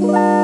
Bye.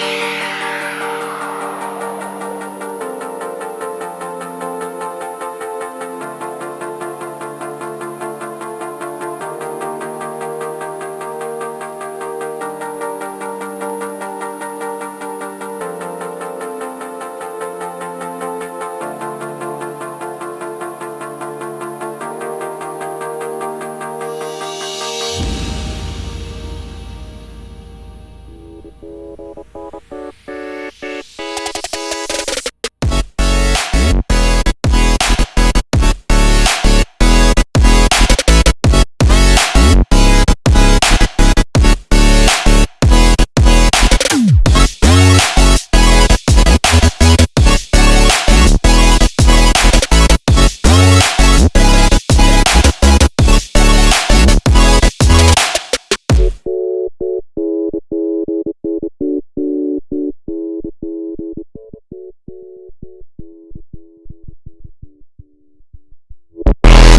Yeah.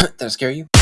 that scare you?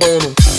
bone.